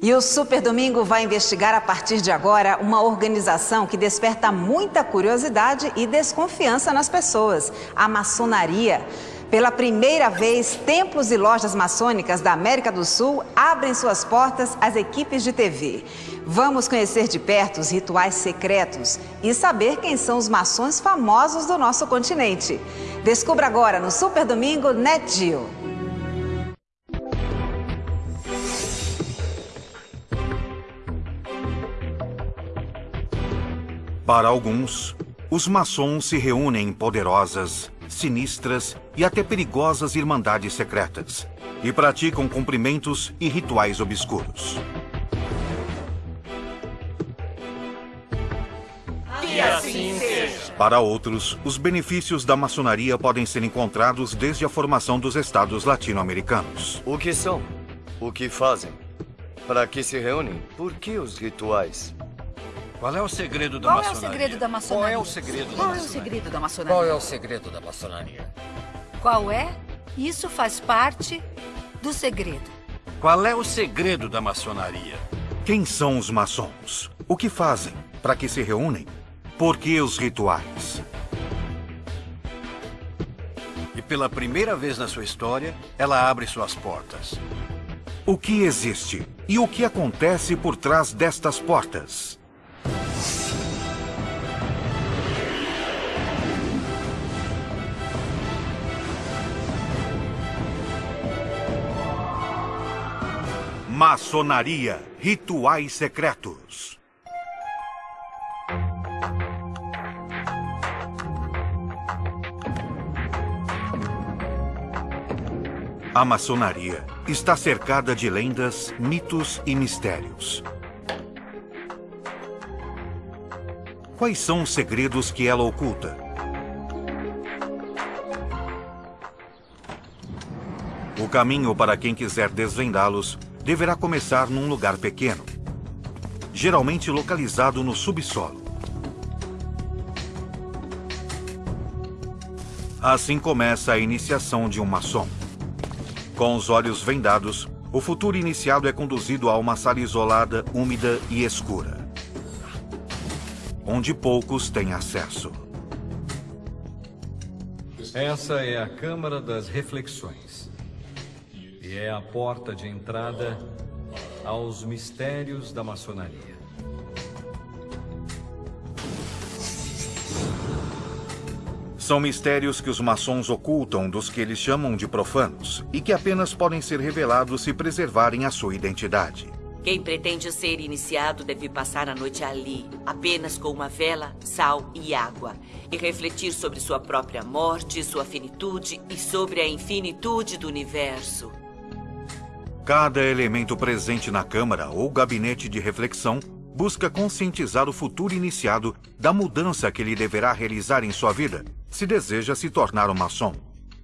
E o Super Domingo vai investigar a partir de agora uma organização que desperta muita curiosidade e desconfiança nas pessoas: a maçonaria. Pela primeira vez, templos e lojas maçônicas da América do Sul abrem suas portas às equipes de TV. Vamos conhecer de perto os rituais secretos e saber quem são os maçons famosos do nosso continente. Descubra agora no Super Domingo Net Para alguns, os maçons se reúnem em poderosas, sinistras e até perigosas irmandades secretas e praticam cumprimentos e rituais obscuros. Que assim seja. Para outros, os benefícios da maçonaria podem ser encontrados desde a formação dos estados latino-americanos. O que são? O que fazem? Para que se reúnem? Por que os rituais? Qual é o segredo da Qual é o maçonaria? segredo da maçonaria? Qual é o segredo da Qual é o maçonaria? segredo da maçonaria? Qual é o segredo da maçonaria? Qual é? Isso faz parte do segredo. Qual é o segredo da maçonaria? Quem são os maçons? O que fazem? Para que se reúnem? Por que os rituais? E pela primeira vez na sua história, ela abre suas portas. O que existe? E o que acontece por trás destas portas? Maçonaria, rituais secretos. A maçonaria está cercada de lendas, mitos e mistérios. Quais são os segredos que ela oculta? O caminho para quem quiser desvendá-los deverá começar num lugar pequeno, geralmente localizado no subsolo. Assim começa a iniciação de um maçom. Com os olhos vendados, o futuro iniciado é conduzido a uma sala isolada, úmida e escura, onde poucos têm acesso. Essa é a Câmara das Reflexões. E é a porta de entrada aos mistérios da maçonaria. São mistérios que os maçons ocultam dos que eles chamam de profanos e que apenas podem ser revelados se preservarem a sua identidade. Quem pretende ser iniciado deve passar a noite ali, apenas com uma vela, sal e água, e refletir sobre sua própria morte, sua finitude e sobre a infinitude do universo. Cada elemento presente na Câmara ou gabinete de reflexão busca conscientizar o futuro iniciado da mudança que ele deverá realizar em sua vida se deseja se tornar um maçom.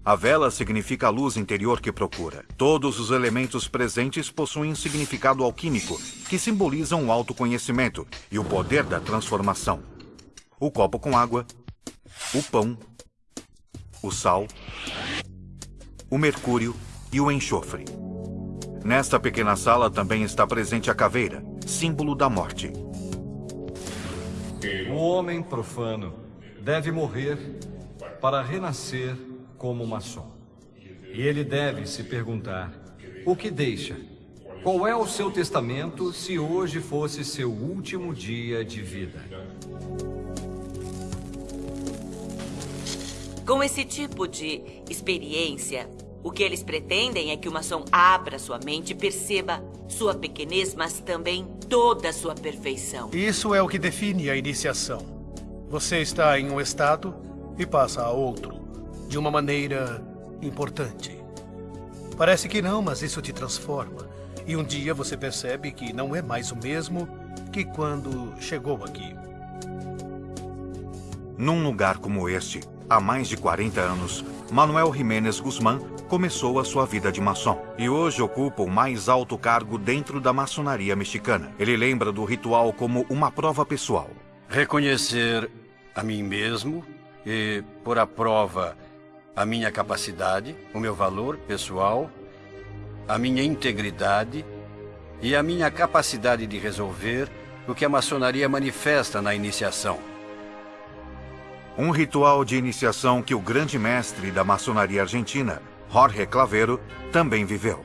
A vela significa a luz interior que procura. Todos os elementos presentes possuem um significado alquímico que simbolizam o autoconhecimento e o poder da transformação. O copo com água, o pão, o sal, o mercúrio e o enxofre. Nesta pequena sala também está presente a caveira, símbolo da morte. O homem profano deve morrer para renascer como maçom. E ele deve se perguntar: o que deixa? Qual é o seu testamento se hoje fosse seu último dia de vida? Com esse tipo de experiência, o que eles pretendem é que o maçom abra sua mente e perceba sua pequenez, mas também toda a sua perfeição. Isso é o que define a iniciação. Você está em um estado e passa a outro, de uma maneira importante. Parece que não, mas isso te transforma. E um dia você percebe que não é mais o mesmo que quando chegou aqui. Num lugar como este, há mais de 40 anos, Manuel Jiménez Guzmán começou a sua vida de maçom e hoje ocupa o mais alto cargo dentro da maçonaria mexicana. Ele lembra do ritual como uma prova pessoal. Reconhecer a mim mesmo e pôr à prova a minha capacidade, o meu valor pessoal, a minha integridade e a minha capacidade de resolver o que a maçonaria manifesta na iniciação. Um ritual de iniciação que o grande mestre da maçonaria argentina, Jorge Clavero, também viveu.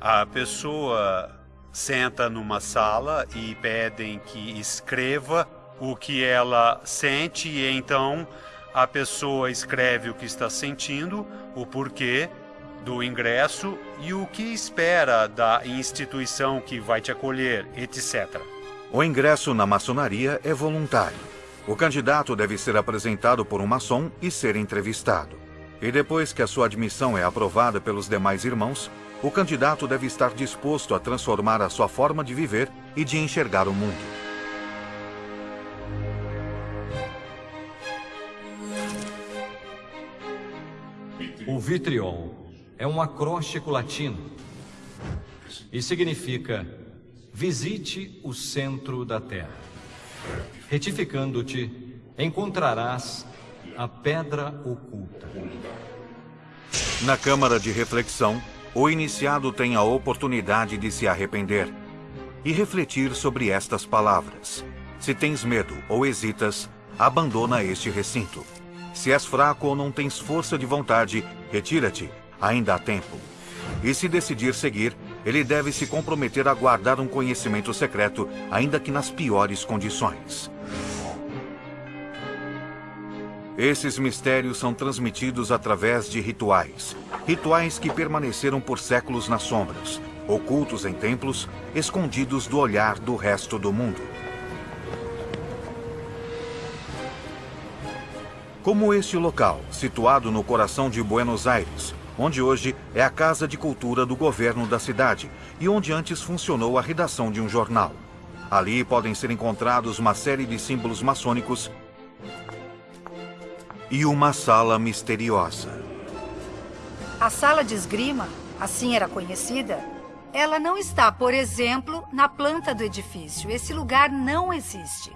A pessoa senta numa sala e pedem que escreva o que ela sente e então a pessoa escreve o que está sentindo, o porquê do ingresso e o que espera da instituição que vai te acolher, etc. O ingresso na maçonaria é voluntário. O candidato deve ser apresentado por um maçom e ser entrevistado. E depois que a sua admissão é aprovada pelos demais irmãos, o candidato deve estar disposto a transformar a sua forma de viver e de enxergar o mundo. O vitriol é um acróstico latino e significa visite o centro da terra. Retificando-te, encontrarás a pedra oculta. Na câmara de reflexão, o iniciado tem a oportunidade de se arrepender e refletir sobre estas palavras. Se tens medo ou hesitas, abandona este recinto. Se és fraco ou não tens força de vontade, retira-te, ainda há tempo. E se decidir seguir, ele deve se comprometer a guardar um conhecimento secreto, ainda que nas piores condições. Esses mistérios são transmitidos através de rituais. Rituais que permaneceram por séculos nas sombras, ocultos em templos, escondidos do olhar do resto do mundo. Como este local, situado no coração de Buenos Aires, onde hoje é a Casa de Cultura do governo da cidade e onde antes funcionou a redação de um jornal. Ali podem ser encontrados uma série de símbolos maçônicos e uma sala misteriosa. A sala de esgrima, assim era conhecida, ela não está, por exemplo, na planta do edifício. Esse lugar não existe.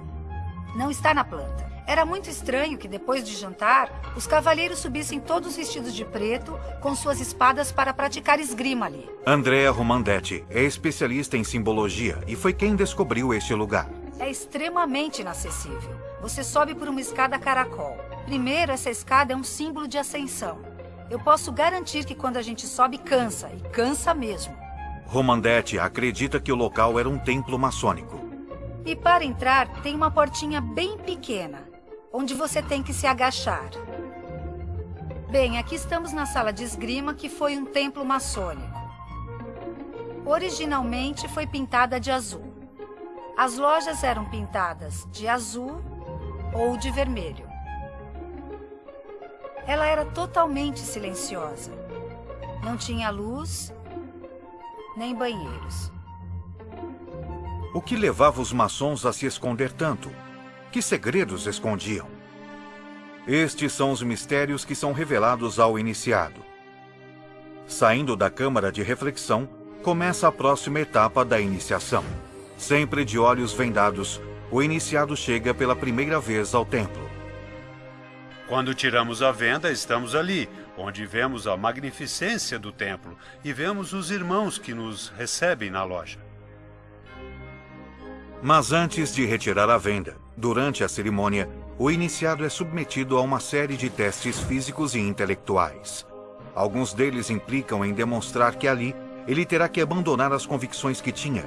Não está na planta. Era muito estranho que, depois de jantar, os cavalheiros subissem todos vestidos de preto, com suas espadas para praticar esgrima ali. Andrea Romandetti é especialista em simbologia e foi quem descobriu este lugar. É extremamente inacessível. Você sobe por uma escada caracol. Primeiro, essa escada é um símbolo de ascensão. Eu posso garantir que quando a gente sobe, cansa, e cansa mesmo. Romandetti acredita que o local era um templo maçônico. E para entrar, tem uma portinha bem pequena, onde você tem que se agachar. Bem, aqui estamos na sala de esgrima, que foi um templo maçônico. Originalmente foi pintada de azul. As lojas eram pintadas de azul ou de vermelho. Ela era totalmente silenciosa. Não tinha luz, nem banheiros. O que levava os maçons a se esconder tanto? Que segredos escondiam? Estes são os mistérios que são revelados ao iniciado. Saindo da câmara de reflexão, começa a próxima etapa da iniciação. Sempre de olhos vendados, o iniciado chega pela primeira vez ao templo. Quando tiramos a venda, estamos ali, onde vemos a magnificência do templo e vemos os irmãos que nos recebem na loja. Mas antes de retirar a venda, durante a cerimônia, o iniciado é submetido a uma série de testes físicos e intelectuais. Alguns deles implicam em demonstrar que ali ele terá que abandonar as convicções que tinha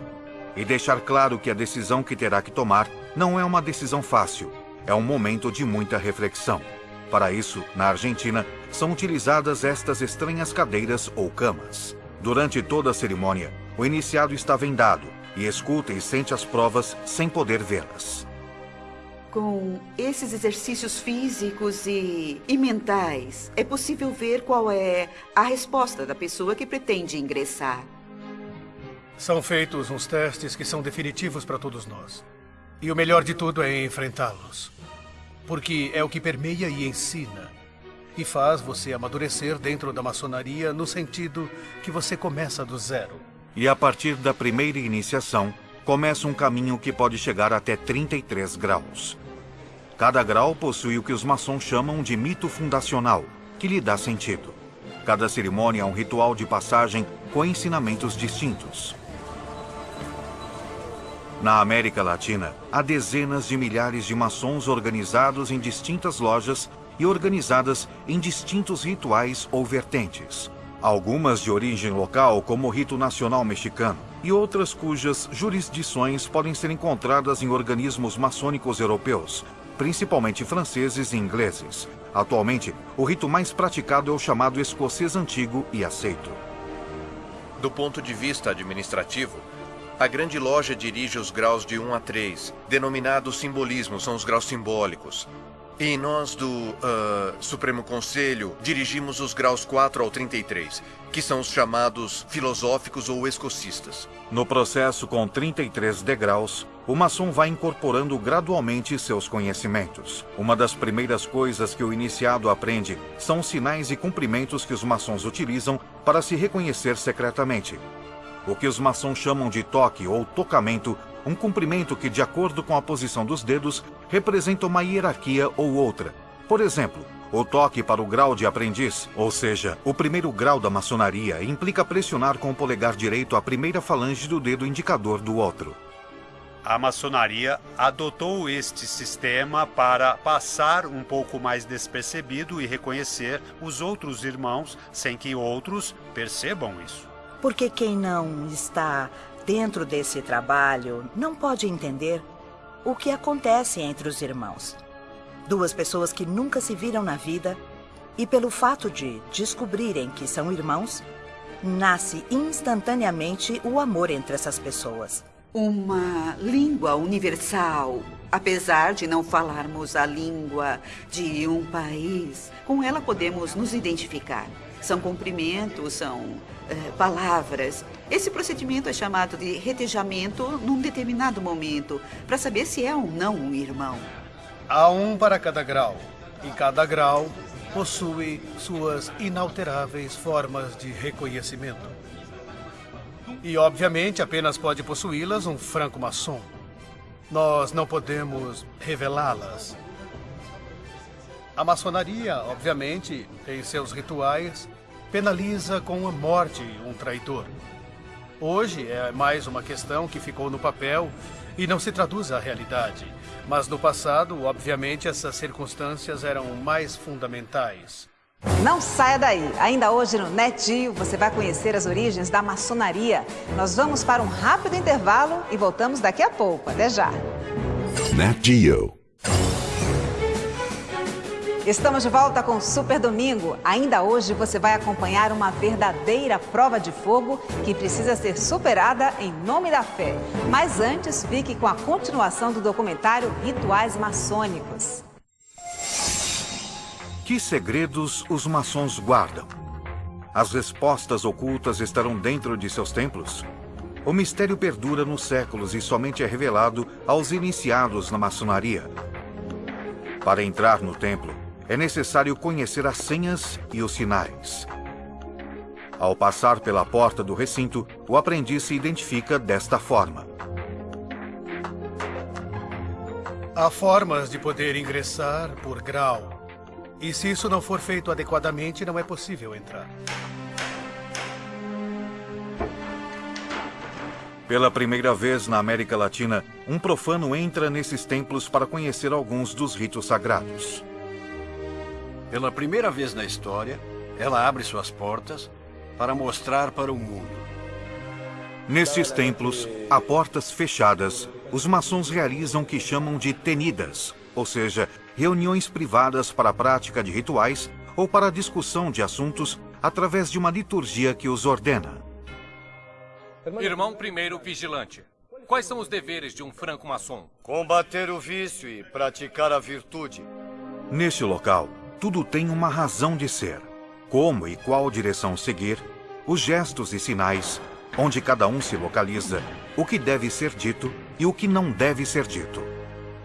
e deixar claro que a decisão que terá que tomar não é uma decisão fácil, é um momento de muita reflexão. Para isso, na Argentina, são utilizadas estas estranhas cadeiras ou camas. Durante toda a cerimônia, o iniciado está vendado e escuta e sente as provas sem poder vê-las. Com esses exercícios físicos e, e mentais, é possível ver qual é a resposta da pessoa que pretende ingressar. São feitos uns testes que são definitivos para todos nós. E o melhor de tudo é enfrentá-los. Porque é o que permeia e ensina. E faz você amadurecer dentro da maçonaria no sentido que você começa do zero. E a partir da primeira iniciação, começa um caminho que pode chegar até 33 graus. Cada grau possui o que os maçons chamam de mito fundacional, que lhe dá sentido. Cada cerimônia é um ritual de passagem com ensinamentos distintos. Na América Latina, há dezenas de milhares de maçons organizados em distintas lojas e organizadas em distintos rituais ou vertentes. Algumas de origem local, como o rito nacional mexicano, e outras cujas jurisdições podem ser encontradas em organismos maçônicos europeus, principalmente franceses e ingleses. Atualmente, o rito mais praticado é o chamado escocês antigo e aceito. Do ponto de vista administrativo, a grande loja dirige os graus de 1 a 3, denominados simbolismos, são os graus simbólicos. E nós do uh, Supremo Conselho dirigimos os graus 4 ao 33, que são os chamados filosóficos ou escocistas. No processo com 33 degraus, o maçom vai incorporando gradualmente seus conhecimentos. Uma das primeiras coisas que o iniciado aprende são sinais e cumprimentos que os maçons utilizam para se reconhecer secretamente. O que os maçons chamam de toque ou tocamento um cumprimento que, de acordo com a posição dos dedos, representa uma hierarquia ou outra. Por exemplo, o toque para o grau de aprendiz, ou seja, o primeiro grau da maçonaria, implica pressionar com o polegar direito a primeira falange do dedo indicador do outro. A maçonaria adotou este sistema para passar um pouco mais despercebido e reconhecer os outros irmãos sem que outros percebam isso. Porque quem não está dentro desse trabalho não pode entender o que acontece entre os irmãos. Duas pessoas que nunca se viram na vida e pelo fato de descobrirem que são irmãos, nasce instantaneamente o amor entre essas pessoas. Uma língua universal. Apesar de não falarmos a língua de um país, com ela podemos nos identificar. São cumprimentos, são é, palavras. Esse procedimento é chamado de retejamento num determinado momento, para saber se é ou não um irmão. Há um para cada grau, e cada grau possui suas inalteráveis formas de reconhecimento. E, obviamente, apenas pode possuí-las um franco-maçom. Nós não podemos revelá-las. A maçonaria, obviamente, tem seus rituais penaliza com a morte um traidor. Hoje é mais uma questão que ficou no papel e não se traduz à realidade. Mas no passado, obviamente, essas circunstâncias eram mais fundamentais. Não saia daí! Ainda hoje no NetGeo você vai conhecer as origens da maçonaria. Nós vamos para um rápido intervalo e voltamos daqui a pouco. Até já! NetGeo Estamos de volta com Super Domingo. Ainda hoje você vai acompanhar uma verdadeira prova de fogo que precisa ser superada em nome da fé. Mas antes, fique com a continuação do documentário Rituais Maçônicos. Que segredos os maçons guardam? As respostas ocultas estarão dentro de seus templos? O mistério perdura nos séculos e somente é revelado aos iniciados na maçonaria. Para entrar no templo, é necessário conhecer as senhas e os sinais. Ao passar pela porta do recinto, o aprendiz se identifica desta forma. Há formas de poder ingressar por grau. E se isso não for feito adequadamente, não é possível entrar. Pela primeira vez na América Latina, um profano entra nesses templos para conhecer alguns dos ritos sagrados. Pela primeira vez na história, ela abre suas portas para mostrar para o mundo. Nestes templos, a portas fechadas, os maçons realizam o que chamam de tenidas, ou seja, reuniões privadas para a prática de rituais ou para a discussão de assuntos através de uma liturgia que os ordena. Irmão primeiro vigilante, quais são os deveres de um franco-maçom? Combater o vício e praticar a virtude. Neste local, tudo tem uma razão de ser. Como e qual direção seguir, os gestos e sinais, onde cada um se localiza, o que deve ser dito e o que não deve ser dito.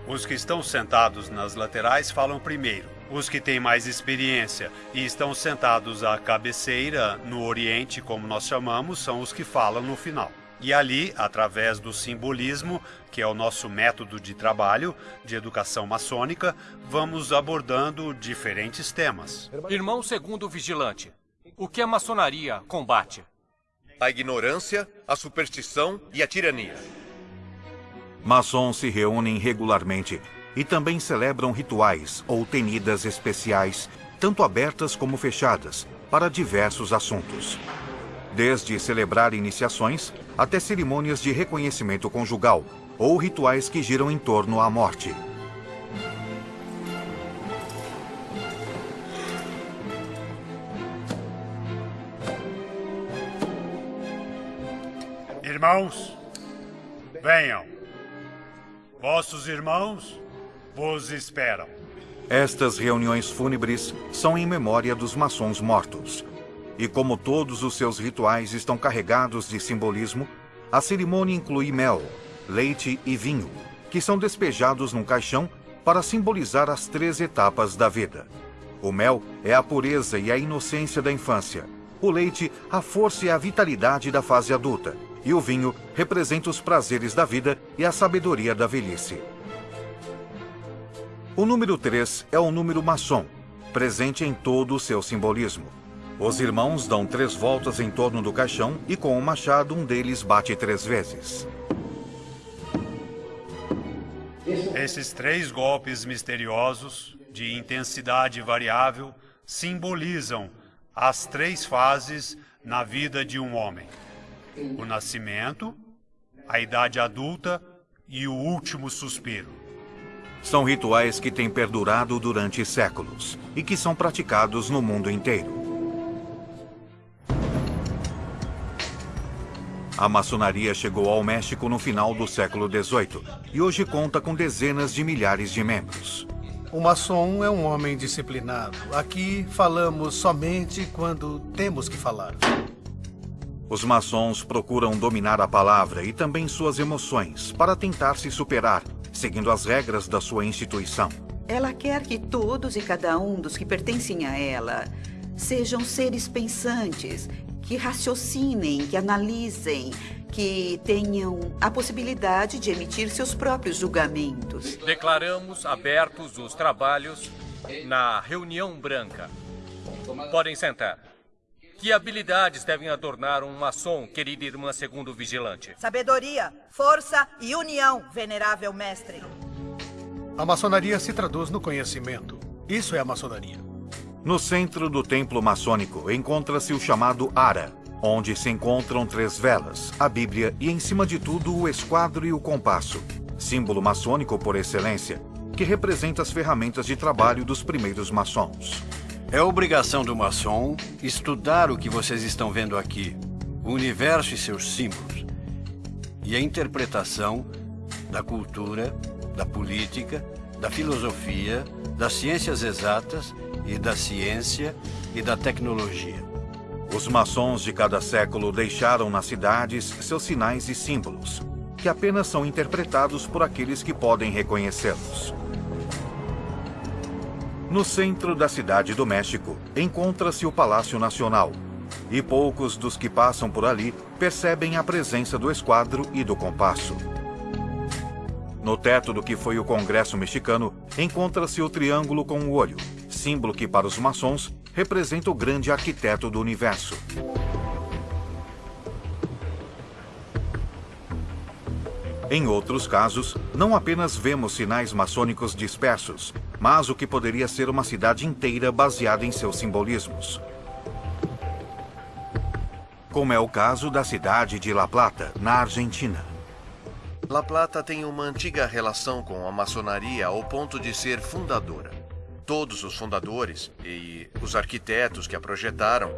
Os que estão sentados nas laterais falam primeiro. Os que têm mais experiência e estão sentados à cabeceira, no Oriente, como nós chamamos, são os que falam no final. E ali, através do simbolismo, que é o nosso método de trabalho de educação maçônica, vamos abordando diferentes temas. Irmão segundo vigilante, o que a maçonaria combate? A ignorância, a superstição e a tirania. Maçons se reúnem regularmente e também celebram rituais ou tenidas especiais, tanto abertas como fechadas, para diversos assuntos. Desde celebrar iniciações até cerimônias de reconhecimento conjugal ou rituais que giram em torno à morte. Irmãos, venham. Vossos irmãos vos esperam. Estas reuniões fúnebres são em memória dos maçons mortos. E como todos os seus rituais estão carregados de simbolismo, a cerimônia inclui mel, leite e vinho, que são despejados num caixão para simbolizar as três etapas da vida. O mel é a pureza e a inocência da infância. O leite, a força e a vitalidade da fase adulta. E o vinho representa os prazeres da vida e a sabedoria da velhice. O número 3 é o número maçom, presente em todo o seu simbolismo. Os irmãos dão três voltas em torno do caixão e com o machado um deles bate três vezes. Esses três golpes misteriosos, de intensidade variável, simbolizam as três fases na vida de um homem: o nascimento, a idade adulta e o último suspiro. São rituais que têm perdurado durante séculos e que são praticados no mundo inteiro. A maçonaria chegou ao México no final do século XVIII e hoje conta com dezenas de milhares de membros. O maçom é um homem disciplinado. Aqui falamos somente quando temos que falar. Os maçons procuram dominar a palavra e também suas emoções para tentar se superar seguindo as regras da sua instituição. Ela quer que todos e cada um dos que pertencem a ela sejam seres pensantes, que raciocinem, que analisem, que tenham a possibilidade de emitir seus próprios julgamentos. Declaramos abertos os trabalhos na reunião branca. Podem sentar. Que habilidades devem adornar um maçom, querida irmã segundo vigilante? Sabedoria, força e união, venerável mestre. A maçonaria se traduz no conhecimento. Isso é a maçonaria. No centro do templo maçônico encontra-se o chamado Ara, onde se encontram três velas, a Bíblia e, em cima de tudo, o esquadro e o compasso, símbolo maçônico por excelência, que representa as ferramentas de trabalho dos primeiros maçons. É obrigação do maçom estudar o que vocês estão vendo aqui, o universo e seus símbolos, e a interpretação da cultura, da política, da filosofia, das ciências exatas e da ciência e da tecnologia. Os maçons de cada século deixaram nas cidades seus sinais e símbolos, que apenas são interpretados por aqueles que podem reconhecê-los. No centro da cidade do México, encontra-se o Palácio Nacional. E poucos dos que passam por ali percebem a presença do esquadro e do compasso. No teto do que foi o Congresso mexicano, encontra-se o triângulo com o olho, símbolo que para os maçons representa o grande arquiteto do universo. Em outros casos, não apenas vemos sinais maçônicos dispersos, mas o que poderia ser uma cidade inteira baseada em seus simbolismos. Como é o caso da cidade de La Plata, na Argentina. La Plata tem uma antiga relação com a maçonaria ao ponto de ser fundadora. Todos os fundadores e os arquitetos que a projetaram,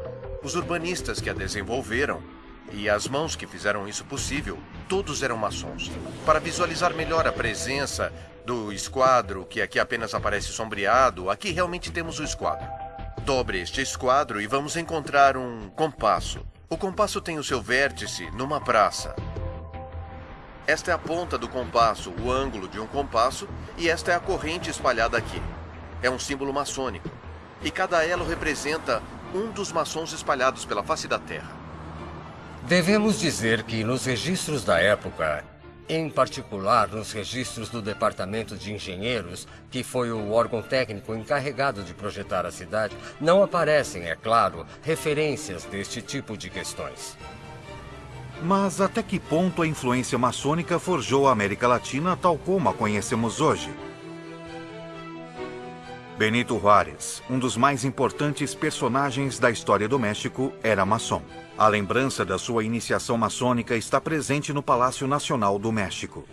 os urbanistas que a desenvolveram e as mãos que fizeram isso possível, todos eram maçons. Para visualizar melhor a presença do esquadro, que aqui apenas aparece sombreado, aqui realmente temos o esquadro. Dobre este esquadro e vamos encontrar um compasso. O compasso tem o seu vértice numa praça. Esta é a ponta do compasso, o ângulo de um compasso, e esta é a corrente espalhada aqui. É um símbolo maçônico. E cada elo representa um dos maçons espalhados pela face da Terra. Devemos dizer que nos registros da época, em particular nos registros do Departamento de Engenheiros, que foi o órgão técnico encarregado de projetar a cidade, não aparecem, é claro, referências deste tipo de questões. Mas até que ponto a influência maçônica forjou a América Latina tal como a conhecemos hoje? Benito Juárez, um dos mais importantes personagens da história do México, era maçom. A lembrança da sua iniciação maçônica está presente no Palácio Nacional do México.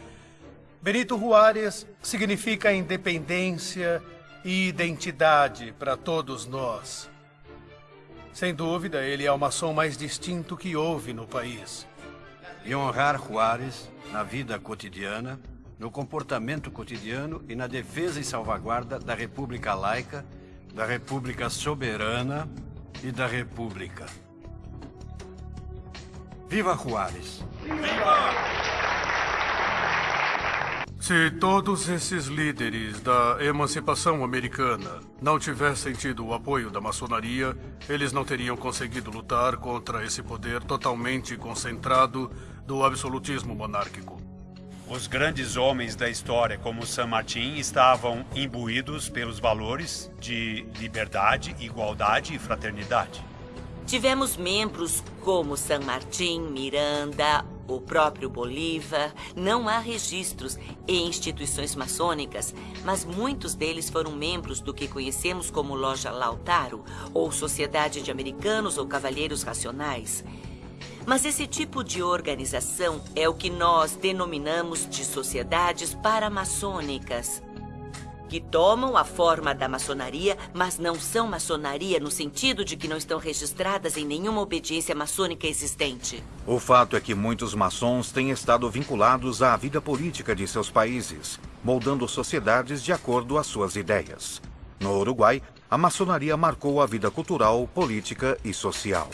Benito Juárez significa independência e identidade para todos nós. Sem dúvida, ele é o maçom mais distinto que houve no país. E honrar Juárez na vida cotidiana no comportamento cotidiano e na defesa e salvaguarda da República Laica, da República Soberana e da República. Viva Juárez! Viva! Se todos esses líderes da emancipação americana não tivessem tido o apoio da maçonaria, eles não teriam conseguido lutar contra esse poder totalmente concentrado do absolutismo monárquico. Os grandes homens da história, como San Martín, estavam imbuídos pelos valores de liberdade, igualdade e fraternidade. Tivemos membros como San Martín, Miranda, o próprio Bolívar. Não há registros em instituições maçônicas, mas muitos deles foram membros do que conhecemos como Loja Lautaro, ou Sociedade de Americanos ou Cavalheiros Racionais. Mas esse tipo de organização é o que nós denominamos de sociedades paramaçônicas, que tomam a forma da maçonaria, mas não são maçonaria no sentido de que não estão registradas em nenhuma obediência maçônica existente. O fato é que muitos maçons têm estado vinculados à vida política de seus países, moldando sociedades de acordo às suas ideias. No Uruguai, a maçonaria marcou a vida cultural, política e social.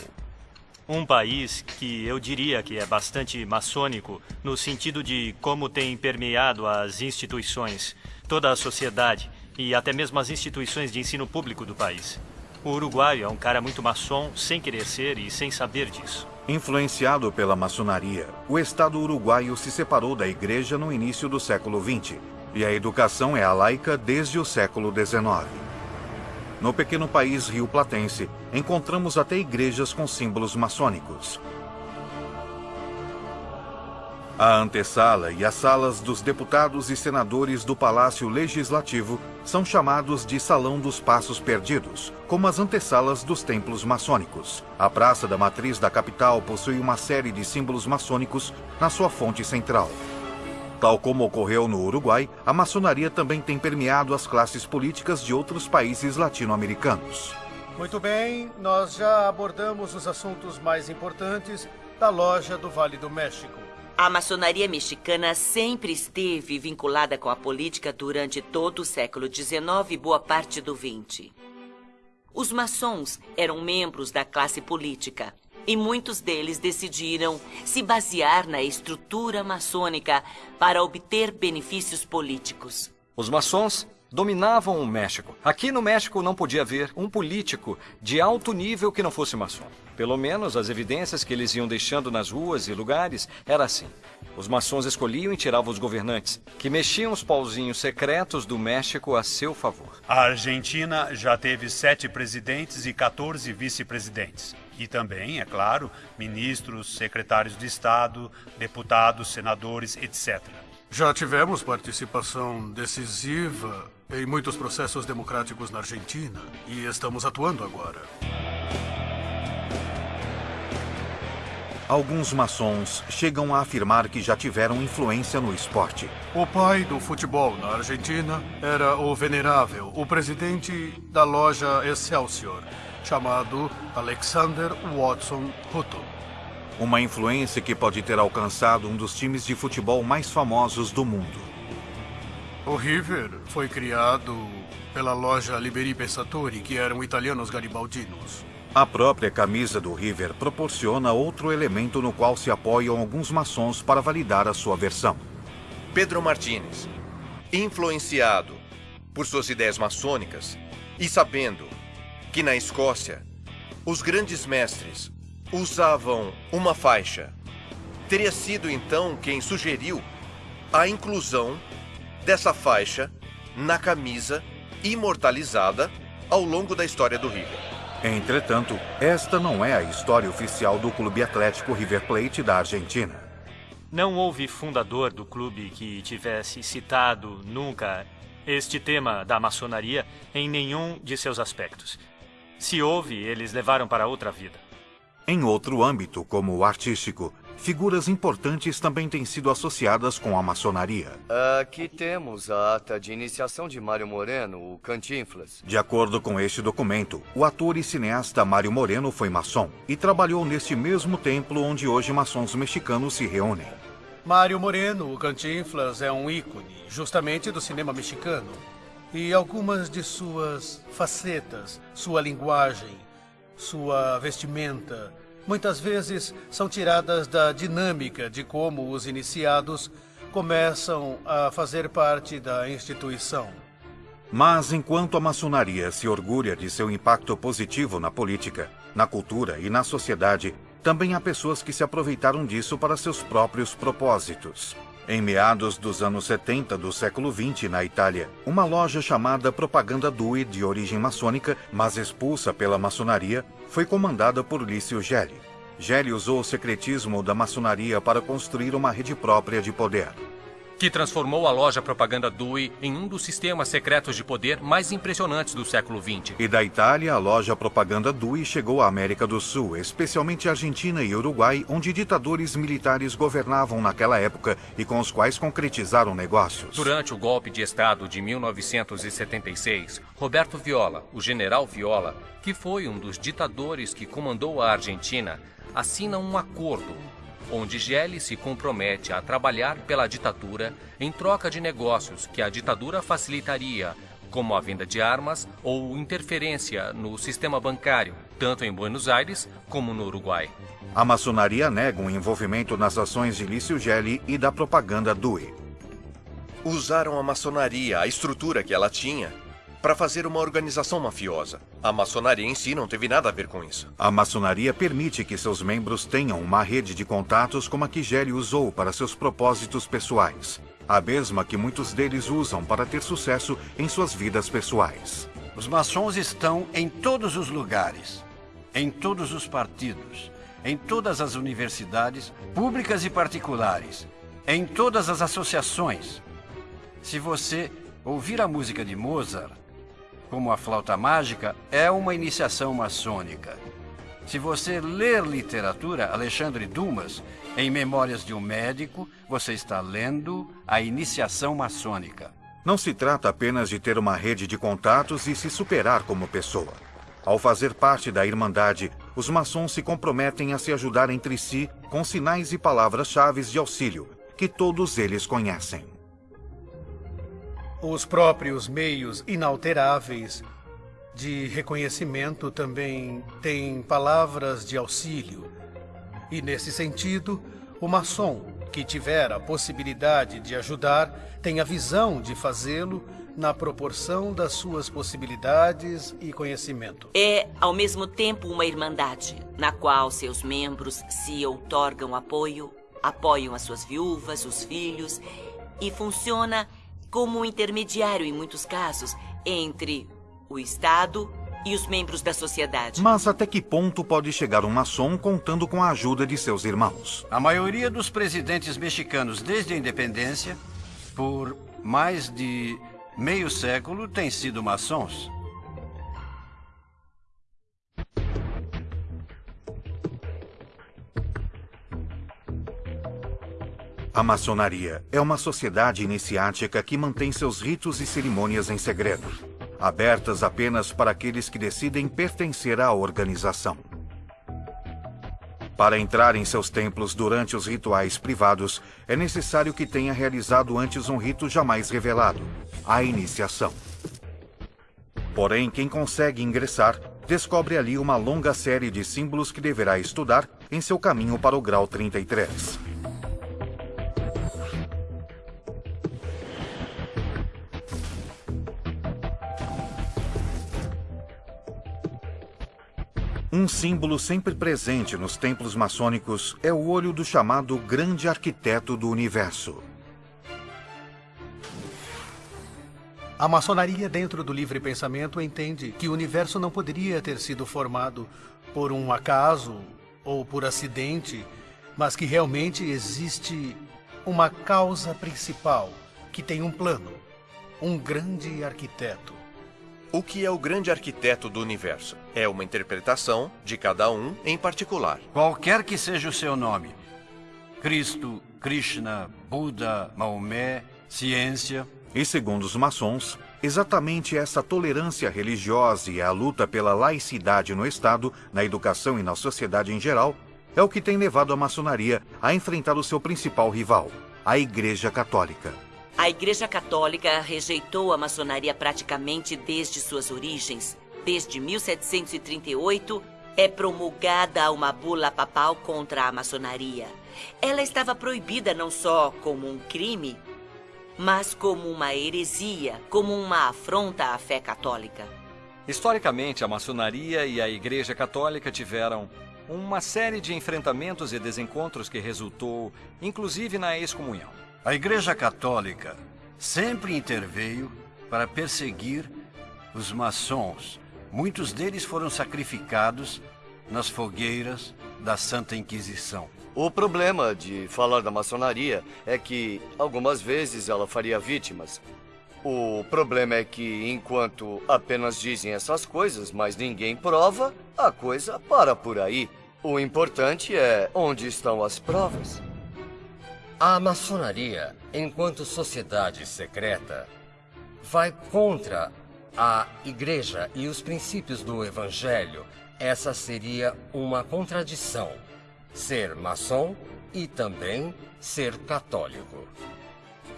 Um país que eu diria que é bastante maçônico, no sentido de como tem permeado as instituições, toda a sociedade e até mesmo as instituições de ensino público do país. O uruguaio é um cara muito maçom, sem querer ser e sem saber disso. Influenciado pela maçonaria, o Estado uruguaio se separou da igreja no início do século XX, e a educação é a laica desde o século XIX. No pequeno país rio-platense, encontramos até igrejas com símbolos maçônicos. A antessala e as salas dos deputados e senadores do Palácio Legislativo são chamados de Salão dos Passos Perdidos, como as antessalas dos templos maçônicos. A Praça da Matriz da capital possui uma série de símbolos maçônicos na sua fonte central. Tal como ocorreu no Uruguai, a maçonaria também tem permeado as classes políticas de outros países latino-americanos. Muito bem, nós já abordamos os assuntos mais importantes da loja do Vale do México. A maçonaria mexicana sempre esteve vinculada com a política durante todo o século XIX e boa parte do XX. Os maçons eram membros da classe política e muitos deles decidiram se basear na estrutura maçônica para obter benefícios políticos. Os maçons dominavam o México. Aqui no México não podia haver um político de alto nível que não fosse maçom. Pelo menos as evidências que eles iam deixando nas ruas e lugares era assim. Os maçons escolhiam e tiravam os governantes, que mexiam os pauzinhos secretos do México a seu favor. A Argentina já teve sete presidentes e 14 vice-presidentes. E também, é claro, ministros, secretários de Estado, deputados, senadores, etc. Já tivemos participação decisiva em muitos processos democráticos na Argentina e estamos atuando agora. Alguns maçons chegam a afirmar que já tiveram influência no esporte. O pai do futebol na Argentina era o venerável, o presidente da loja Excelsior, chamado Alexander Watson Hutton. Uma influência que pode ter alcançado um dos times de futebol mais famosos do mundo. O River foi criado pela loja Liberi Pensatori, que eram italianos garibaldinos. A própria camisa do River proporciona outro elemento no qual se apoiam alguns maçons para validar a sua versão. Pedro Martínez, influenciado por suas ideias maçônicas e sabendo que na Escócia os grandes mestres usavam uma faixa, teria sido então quem sugeriu a inclusão dessa faixa na camisa imortalizada ao longo da história do River. Entretanto, esta não é a história oficial do Clube Atlético River Plate da Argentina. Não houve fundador do clube que tivesse citado nunca este tema da maçonaria em nenhum de seus aspectos. Se houve, eles levaram para outra vida. Em outro âmbito, como o artístico, figuras importantes também têm sido associadas com a maçonaria. Aqui temos a ata de iniciação de Mário Moreno, o Cantinflas. De acordo com este documento, o ator e cineasta Mário Moreno foi maçom e trabalhou neste mesmo templo onde hoje maçons mexicanos se reúnem. Mário Moreno, o Cantinflas, é um ícone, justamente do cinema mexicano. E algumas de suas facetas, sua linguagem, sua vestimenta, muitas vezes são tiradas da dinâmica de como os iniciados começam a fazer parte da instituição. Mas enquanto a maçonaria se orgulha de seu impacto positivo na política, na cultura e na sociedade, também há pessoas que se aproveitaram disso para seus próprios propósitos. Em meados dos anos 70 do século XX, na Itália, uma loja chamada Propaganda Due, de origem maçônica, mas expulsa pela maçonaria, foi comandada por Lício Gelli. Gelli usou o secretismo da maçonaria para construir uma rede própria de poder que transformou a loja Propaganda Dewey em um dos sistemas secretos de poder mais impressionantes do século XX. E da Itália, a loja Propaganda Dewey chegou à América do Sul, especialmente Argentina e Uruguai, onde ditadores militares governavam naquela época e com os quais concretizaram negócios. Durante o golpe de Estado de 1976, Roberto Viola, o general Viola, que foi um dos ditadores que comandou a Argentina, assina um acordo onde Gelli se compromete a trabalhar pela ditadura em troca de negócios que a ditadura facilitaria, como a venda de armas ou interferência no sistema bancário, tanto em Buenos Aires como no Uruguai. A maçonaria nega o um envolvimento nas ações de Lício Gelli e da propaganda DUI. Usaram a maçonaria, a estrutura que ela tinha, para fazer uma organização mafiosa. A maçonaria em si não teve nada a ver com isso. A maçonaria permite que seus membros tenham uma rede de contatos como a que Gelli usou para seus propósitos pessoais. A mesma que muitos deles usam para ter sucesso em suas vidas pessoais. Os maçons estão em todos os lugares, em todos os partidos, em todas as universidades, públicas e particulares, em todas as associações. Se você ouvir a música de Mozart, como a flauta mágica, é uma iniciação maçônica. Se você ler literatura, Alexandre Dumas, em Memórias de um Médico, você está lendo a iniciação maçônica. Não se trata apenas de ter uma rede de contatos e se superar como pessoa. Ao fazer parte da Irmandade, os maçons se comprometem a se ajudar entre si com sinais e palavras-chave de auxílio, que todos eles conhecem. Os próprios meios inalteráveis de reconhecimento também têm palavras de auxílio. E, nesse sentido, o maçom que tiver a possibilidade de ajudar tem a visão de fazê-lo na proporção das suas possibilidades e conhecimento. É, ao mesmo tempo, uma irmandade, na qual seus membros se outorgam apoio, apoiam as suas viúvas, os filhos, e funciona como um intermediário, em muitos casos, entre o Estado e os membros da sociedade. Mas até que ponto pode chegar um maçom contando com a ajuda de seus irmãos? A maioria dos presidentes mexicanos desde a independência, por mais de meio século, têm sido maçons. A maçonaria é uma sociedade iniciática que mantém seus ritos e cerimônias em segredo, abertas apenas para aqueles que decidem pertencer à organização. Para entrar em seus templos durante os rituais privados, é necessário que tenha realizado antes um rito jamais revelado, a iniciação. Porém, quem consegue ingressar descobre ali uma longa série de símbolos que deverá estudar em seu caminho para o grau 33. Um símbolo sempre presente nos templos maçônicos é o olho do chamado Grande Arquiteto do Universo. A maçonaria, dentro do livre pensamento, entende que o universo não poderia ter sido formado por um acaso ou por acidente, mas que realmente existe uma causa principal que tem um plano, um grande arquiteto. O que é o grande arquiteto do universo? É uma interpretação de cada um em particular. Qualquer que seja o seu nome. Cristo, Krishna, Buda, Maomé, ciência. E segundo os maçons, exatamente essa tolerância religiosa e a luta pela laicidade no Estado, na educação e na sociedade em geral, é o que tem levado a maçonaria a enfrentar o seu principal rival, a Igreja Católica. A Igreja Católica rejeitou a maçonaria praticamente desde suas origens. Desde 1738, é promulgada uma bula papal contra a maçonaria. Ela estava proibida não só como um crime, mas como uma heresia, como uma afronta à fé católica. Historicamente, a maçonaria e a Igreja Católica tiveram uma série de enfrentamentos e desencontros que resultou, inclusive, na excomunhão. A Igreja Católica sempre interveio para perseguir os maçons. Muitos deles foram sacrificados nas fogueiras da Santa Inquisição. O problema de falar da maçonaria é que algumas vezes ela faria vítimas. O problema é que, enquanto apenas dizem essas coisas, mas ninguém prova, a coisa para por aí. O importante é onde estão as provas. A maçonaria, enquanto sociedade secreta, vai contra a igreja e os princípios do evangelho. Essa seria uma contradição. Ser maçom e também ser católico.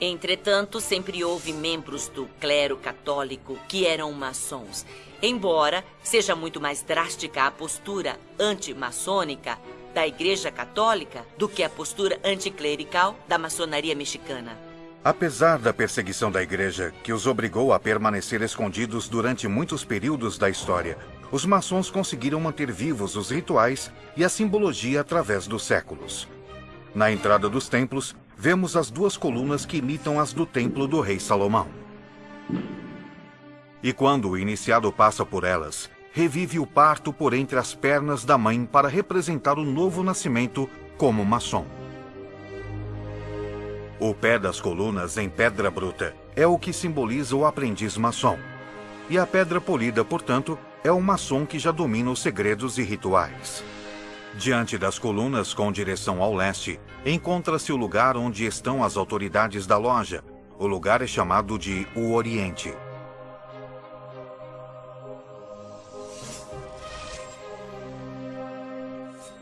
Entretanto, sempre houve membros do clero católico que eram maçons. Embora seja muito mais drástica a postura anti-maçônica da Igreja Católica do que a postura anticlerical da maçonaria mexicana. Apesar da perseguição da Igreja, que os obrigou a permanecer escondidos durante muitos períodos da história, os maçons conseguiram manter vivos os rituais e a simbologia através dos séculos. Na entrada dos templos, vemos as duas colunas que imitam as do templo do rei Salomão. E quando o iniciado passa por elas, revive o parto por entre as pernas da mãe para representar o novo nascimento como maçom. O pé das colunas em pedra bruta é o que simboliza o aprendiz maçom. E a pedra polida, portanto, é o maçom que já domina os segredos e rituais. Diante das colunas com direção ao leste, encontra-se o lugar onde estão as autoridades da loja. O lugar é chamado de o Oriente.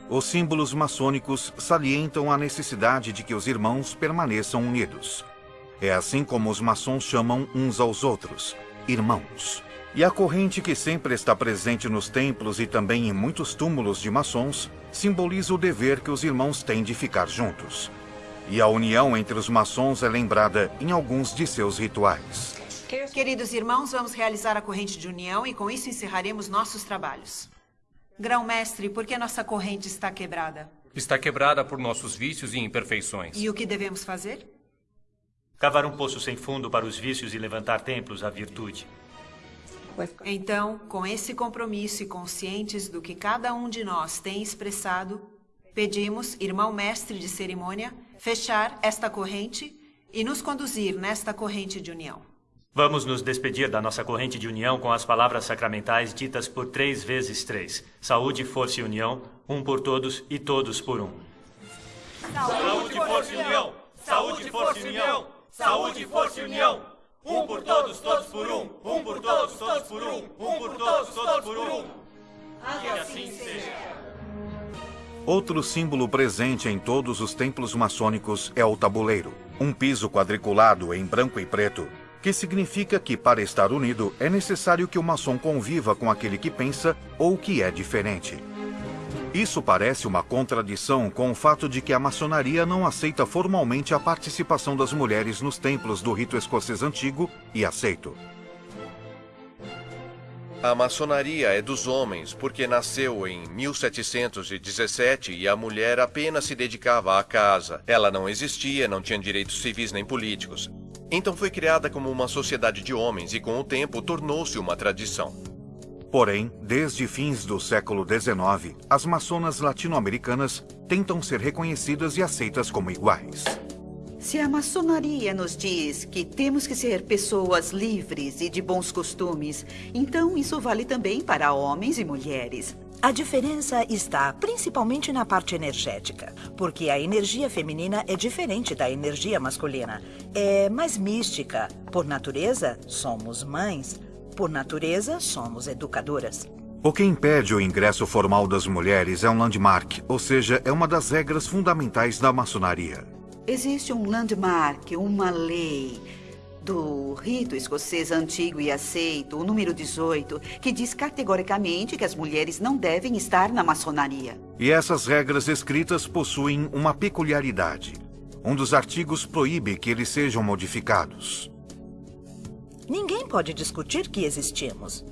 Os símbolos maçônicos salientam a necessidade de que os irmãos permaneçam unidos. É assim como os maçons chamam uns aos outros, irmãos. E a corrente que sempre está presente nos templos e também em muitos túmulos de maçons simboliza o dever que os irmãos têm de ficar juntos. E a união entre os maçons é lembrada em alguns de seus rituais. Queridos irmãos, vamos realizar a corrente de união e com isso encerraremos nossos trabalhos. Grão-mestre, por que nossa corrente está quebrada? Está quebrada por nossos vícios e imperfeições. E o que devemos fazer? Cavar um poço sem fundo para os vícios e levantar templos à virtude. Então, com esse compromisso e conscientes do que cada um de nós tem expressado, pedimos, irmão mestre de cerimônia, fechar esta corrente e nos conduzir nesta corrente de união. Vamos nos despedir da nossa corrente de união com as palavras sacramentais ditas por três vezes três. Saúde, força e união, um por todos e todos por um. Saúde, força e união! Saúde, força e união! Saúde, força e união! Um por todos, todos por um! Um por todos, todos por um! Um por todos, todos por um! Que assim seja. Outro símbolo presente em todos os templos maçônicos é o tabuleiro, um piso quadriculado em branco e preto, que significa que para estar unido é necessário que o maçom conviva com aquele que pensa ou que é diferente. Isso parece uma contradição com o fato de que a maçonaria não aceita formalmente a participação das mulheres nos templos do rito escocês antigo e aceito. A maçonaria é dos homens porque nasceu em 1717 e a mulher apenas se dedicava à casa. Ela não existia, não tinha direitos civis nem políticos. Então foi criada como uma sociedade de homens e, com o tempo, tornou-se uma tradição. Porém, desde fins do século XIX, as maçonas latino-americanas tentam ser reconhecidas e aceitas como iguais. Se a maçonaria nos diz que temos que ser pessoas livres e de bons costumes, então isso vale também para homens e mulheres. A diferença está principalmente na parte energética, porque a energia feminina é diferente da energia masculina. É mais mística. Por natureza, somos mães. Por natureza, somos educadoras. O que impede o ingresso formal das mulheres é um landmark, ou seja, é uma das regras fundamentais da maçonaria. Existe um landmark, uma lei do rito escocês antigo e aceito, o número 18, que diz categoricamente que as mulheres não devem estar na maçonaria. E essas regras escritas possuem uma peculiaridade. Um dos artigos proíbe que eles sejam modificados. Ninguém pode discutir que existimos.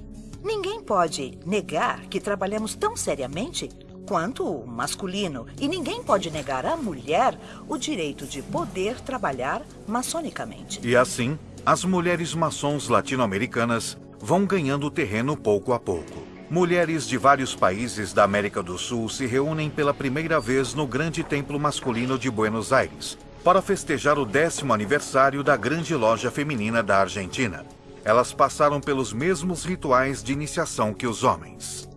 Ninguém pode negar que trabalhamos tão seriamente quanto o masculino. E ninguém pode negar à mulher o direito de poder trabalhar maçonicamente. E assim, as mulheres maçons latino-americanas vão ganhando terreno pouco a pouco. Mulheres de vários países da América do Sul se reúnem pela primeira vez no Grande Templo Masculino de Buenos Aires para festejar o décimo aniversário da Grande Loja Feminina da Argentina. Elas passaram pelos mesmos rituais de iniciação que os homens.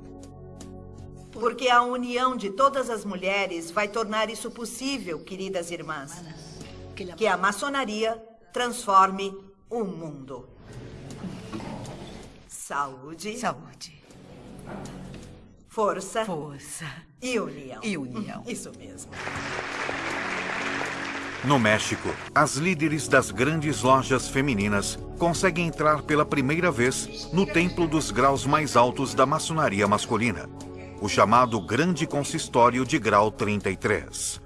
Porque a união de todas as mulheres vai tornar isso possível, queridas irmãs. Que a maçonaria transforme o mundo. Saúde. Saúde. Força. Força. E união. E união. Isso mesmo. No México, as líderes das grandes lojas femininas conseguem entrar pela primeira vez no templo dos graus mais altos da maçonaria masculina, o chamado Grande Consistório de Grau 33.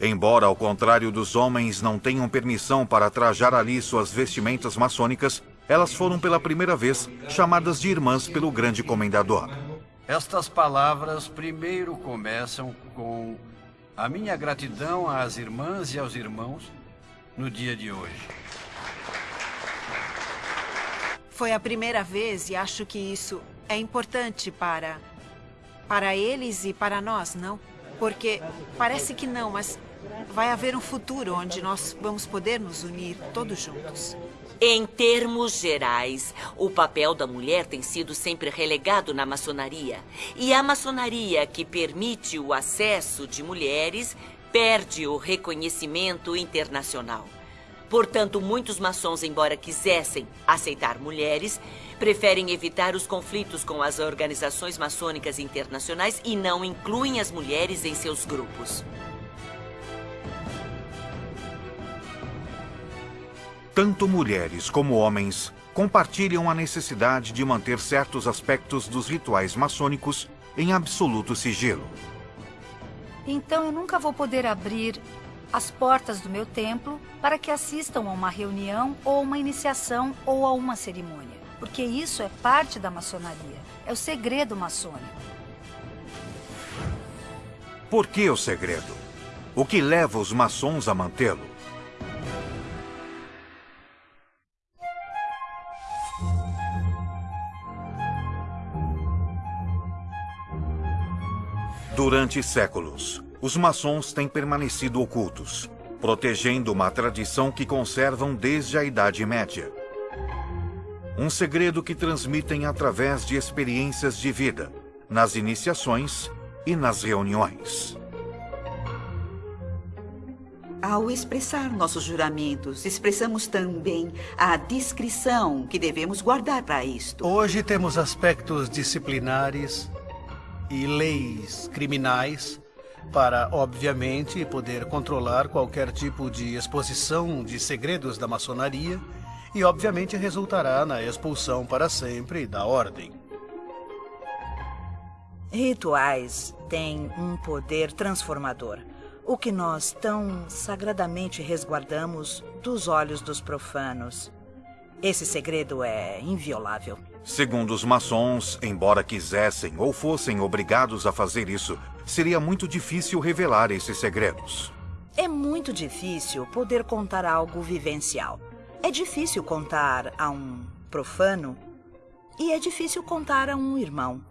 Embora, ao contrário dos homens, não tenham permissão para trajar ali suas vestimentas maçônicas, elas foram pela primeira vez chamadas de irmãs pelo grande comendador. Estas palavras primeiro começam com a minha gratidão às irmãs e aos irmãos no dia de hoje. Foi a primeira vez e acho que isso é importante para para eles e para nós, não? Porque parece que não, mas vai haver um futuro onde nós vamos poder nos unir todos juntos. Em termos gerais, o papel da mulher tem sido sempre relegado na maçonaria. E a maçonaria que permite o acesso de mulheres perde o reconhecimento internacional. Portanto, muitos maçons, embora quisessem aceitar mulheres, preferem evitar os conflitos com as organizações maçônicas internacionais e não incluem as mulheres em seus grupos. Tanto mulheres como homens compartilham a necessidade de manter certos aspectos dos rituais maçônicos em absoluto sigilo. Então eu nunca vou poder abrir as portas do meu templo para que assistam a uma reunião ou uma iniciação ou a uma cerimônia, porque isso é parte da maçonaria, é o segredo maçônico. Por que o segredo? O que leva os maçons a mantê-lo? Durante séculos, os maçons têm permanecido ocultos, protegendo uma tradição que conservam desde a Idade Média. Um segredo que transmitem através de experiências de vida, nas iniciações e nas reuniões. Ao expressar nossos juramentos, expressamos também a discrição que devemos guardar para isto. Hoje temos aspectos disciplinares e leis criminais para, obviamente, poder controlar qualquer tipo de exposição de segredos da maçonaria e, obviamente, resultará na expulsão para sempre da ordem. Rituais têm um poder transformador, o que nós tão sagradamente resguardamos dos olhos dos profanos. Esse segredo é inviolável. Segundo os maçons, embora quisessem ou fossem obrigados a fazer isso, seria muito difícil revelar esses segredos. É muito difícil poder contar algo vivencial. É difícil contar a um profano e é difícil contar a um irmão.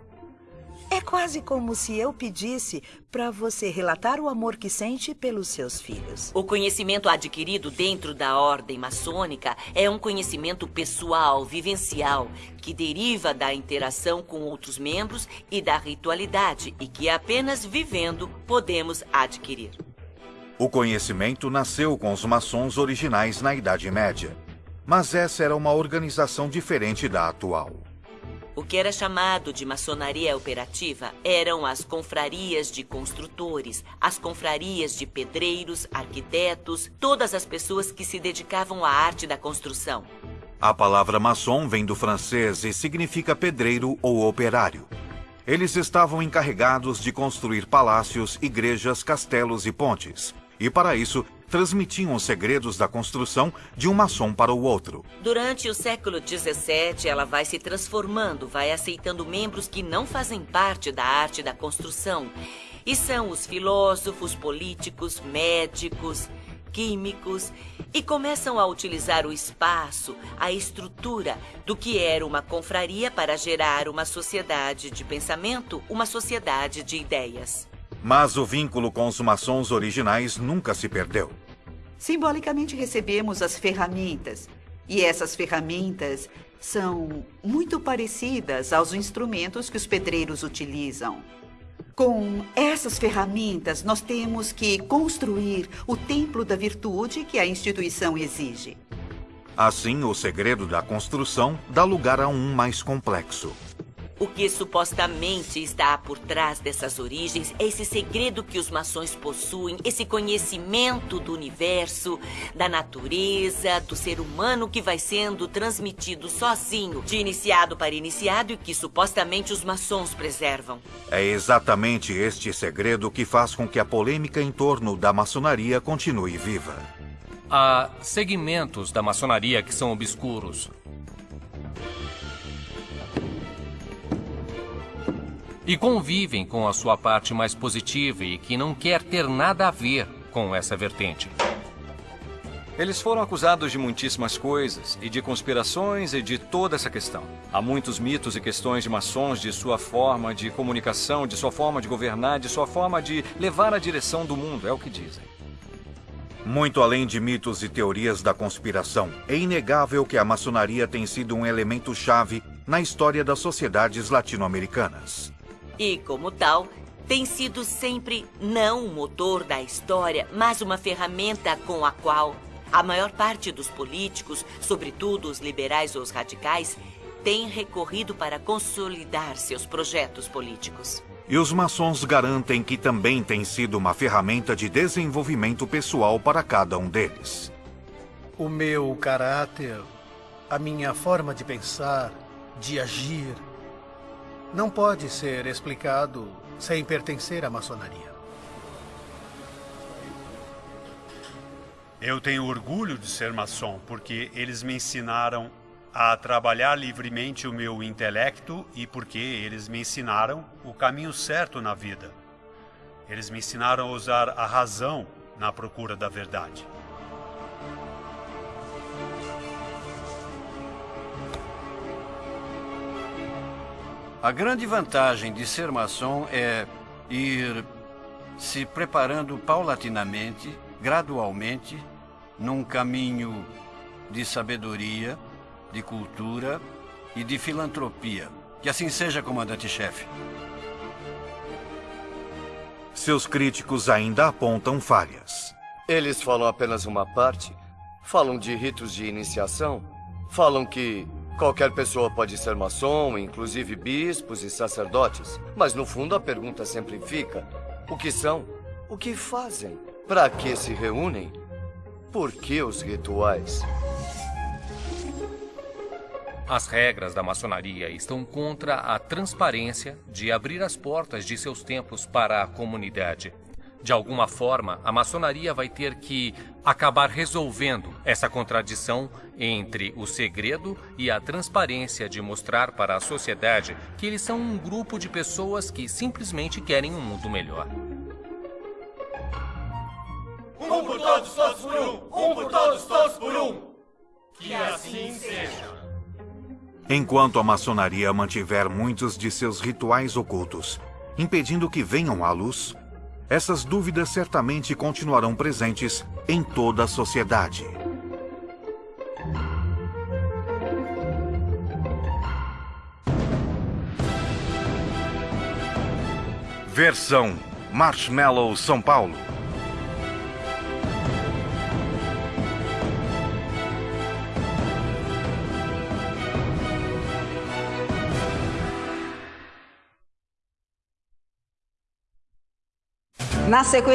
É quase como se eu pedisse para você relatar o amor que sente pelos seus filhos. O conhecimento adquirido dentro da ordem maçônica é um conhecimento pessoal, vivencial, que deriva da interação com outros membros e da ritualidade e que apenas vivendo podemos adquirir. O conhecimento nasceu com os maçons originais na Idade Média, mas essa era uma organização diferente da atual. O que era chamado de maçonaria operativa eram as confrarias de construtores, as confrarias de pedreiros, arquitetos, todas as pessoas que se dedicavam à arte da construção. A palavra maçom vem do francês e significa pedreiro ou operário. Eles estavam encarregados de construir palácios, igrejas, castelos e pontes. E para isso, transmitiam os segredos da construção de um maçom para o outro. Durante o século XVII, ela vai se transformando, vai aceitando membros que não fazem parte da arte da construção. E são os filósofos, políticos, médicos, químicos e começam a utilizar o espaço, a estrutura do que era uma confraria para gerar uma sociedade de pensamento, uma sociedade de ideias. Mas o vínculo com os maçons originais nunca se perdeu. Simbolicamente recebemos as ferramentas. E essas ferramentas são muito parecidas aos instrumentos que os pedreiros utilizam. Com essas ferramentas, nós temos que construir o templo da virtude que a instituição exige. Assim, o segredo da construção dá lugar a um mais complexo. O que supostamente está por trás dessas origens é esse segredo que os maçons possuem, esse conhecimento do universo, da natureza, do ser humano que vai sendo transmitido sozinho, de iniciado para iniciado e que supostamente os maçons preservam. É exatamente este segredo que faz com que a polêmica em torno da maçonaria continue viva. Há segmentos da maçonaria que são obscuros, e convivem com a sua parte mais positiva e que não quer ter nada a ver com essa vertente. Eles foram acusados de muitíssimas coisas, e de conspirações e de toda essa questão. Há muitos mitos e questões de maçons, de sua forma de comunicação, de sua forma de governar, de sua forma de levar a direção do mundo, é o que dizem. Muito além de mitos e teorias da conspiração, é inegável que a maçonaria tem sido um elemento chave na história das sociedades latino-americanas. E, como tal, tem sido sempre não o motor da história, mas uma ferramenta com a qual a maior parte dos políticos, sobretudo os liberais ou os radicais, tem recorrido para consolidar seus projetos políticos. E os maçons garantem que também tem sido uma ferramenta de desenvolvimento pessoal para cada um deles. O meu caráter, a minha forma de pensar, de agir, não pode ser explicado sem pertencer à maçonaria. Eu tenho orgulho de ser maçom porque eles me ensinaram a trabalhar livremente o meu intelecto e porque eles me ensinaram o caminho certo na vida. Eles me ensinaram a usar a razão na procura da verdade. A grande vantagem de ser maçom é ir se preparando paulatinamente, gradualmente, num caminho de sabedoria, de cultura e de filantropia. Que assim seja, comandante-chefe. Seus críticos ainda apontam falhas. Eles falam apenas uma parte. Falam de ritos de iniciação. Falam que Qualquer pessoa pode ser maçom, inclusive bispos e sacerdotes. Mas no fundo a pergunta sempre fica: o que são? O que fazem? Para que se reúnem? Por que os rituais? As regras da maçonaria estão contra a transparência de abrir as portas de seus templos para a comunidade. De alguma forma, a maçonaria vai ter que acabar resolvendo essa contradição entre o segredo e a transparência de mostrar para a sociedade que eles são um grupo de pessoas que simplesmente querem um mundo melhor. Um por todos, todos por um. Um por todos, todos por um. Que assim seja. Enquanto a maçonaria mantiver muitos de seus rituais ocultos, impedindo que venham à luz, essas dúvidas certamente continuarão presentes em toda a sociedade. Versão Marshmallow São Paulo. Na sequência